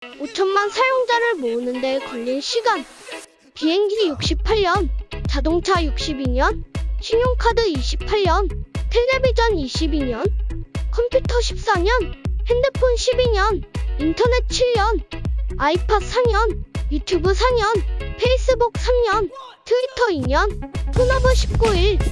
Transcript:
5천만 사용자를 모으는 데 걸린 시간. 비행기 68년, 자동차 62년, 신용카드 28년, 텔레비전 22년, 컴퓨터 14년, 핸드폰 12년, 인터넷 7년, 아이팟 4년, 유튜브 4년, 페이스북 3년, 트위터 2년, Pornhub 19일,